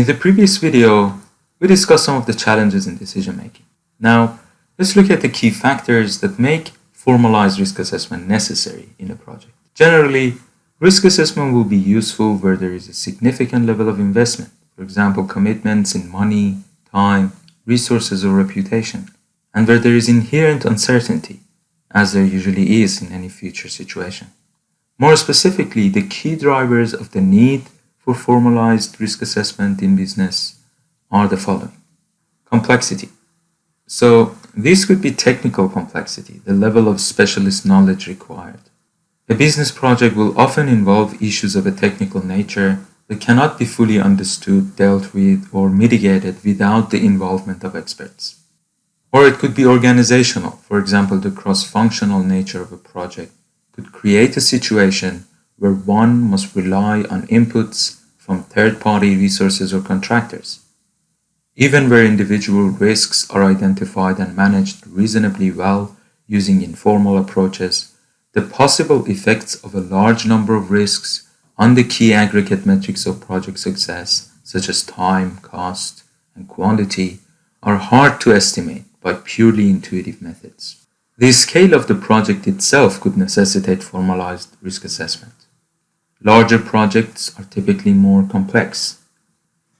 In the previous video, we discussed some of the challenges in decision making. Now, let's look at the key factors that make formalized risk assessment necessary in a project. Generally, risk assessment will be useful where there is a significant level of investment, for example, commitments in money, time, resources, or reputation, and where there is inherent uncertainty, as there usually is in any future situation. More specifically, the key drivers of the need for formalized risk assessment in business are the following. Complexity. So this could be technical complexity, the level of specialist knowledge required. A business project will often involve issues of a technical nature that cannot be fully understood, dealt with, or mitigated without the involvement of experts. Or it could be organizational. For example, the cross-functional nature of a project could create a situation where one must rely on inputs from third-party resources or contractors. Even where individual risks are identified and managed reasonably well using informal approaches, the possible effects of a large number of risks on the key aggregate metrics of project success, such as time, cost, and quality, are hard to estimate by purely intuitive methods. The scale of the project itself could necessitate formalized risk assessment. Larger projects are typically more complex.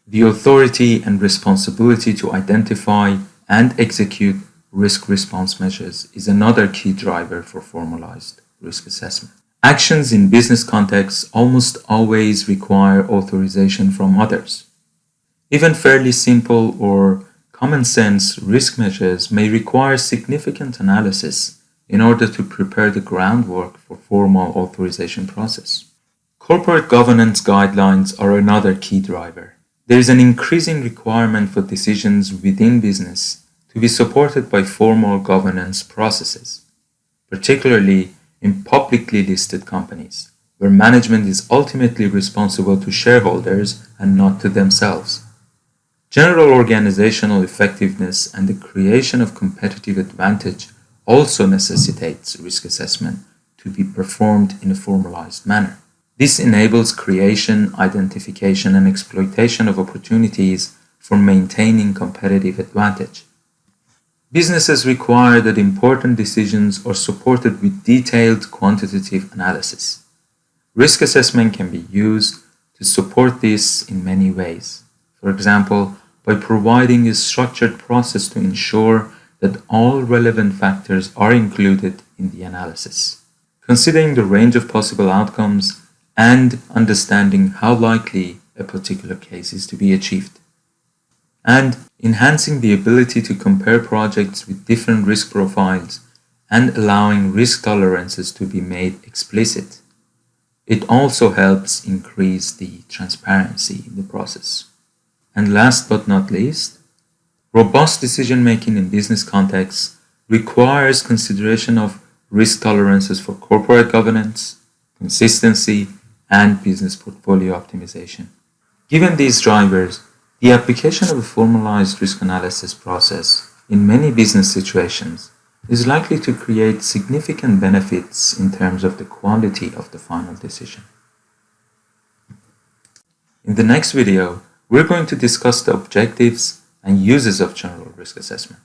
The authority and responsibility to identify and execute risk response measures is another key driver for formalized risk assessment. Actions in business contexts almost always require authorization from others. Even fairly simple or common sense risk measures may require significant analysis in order to prepare the groundwork for formal authorization process. Corporate governance guidelines are another key driver. There is an increasing requirement for decisions within business to be supported by formal governance processes, particularly in publicly listed companies, where management is ultimately responsible to shareholders and not to themselves. General organizational effectiveness and the creation of competitive advantage also necessitates risk assessment to be performed in a formalized manner. This enables creation, identification, and exploitation of opportunities for maintaining competitive advantage. Businesses require that important decisions are supported with detailed quantitative analysis. Risk assessment can be used to support this in many ways. For example, by providing a structured process to ensure that all relevant factors are included in the analysis. Considering the range of possible outcomes and understanding how likely a particular case is to be achieved. And enhancing the ability to compare projects with different risk profiles and allowing risk tolerances to be made explicit. It also helps increase the transparency in the process. And last but not least, robust decision-making in business contexts requires consideration of risk tolerances for corporate governance, consistency, and business portfolio optimization. Given these drivers, the application of a formalized risk analysis process in many business situations is likely to create significant benefits in terms of the quality of the final decision. In the next video, we're going to discuss the objectives and uses of general risk assessment.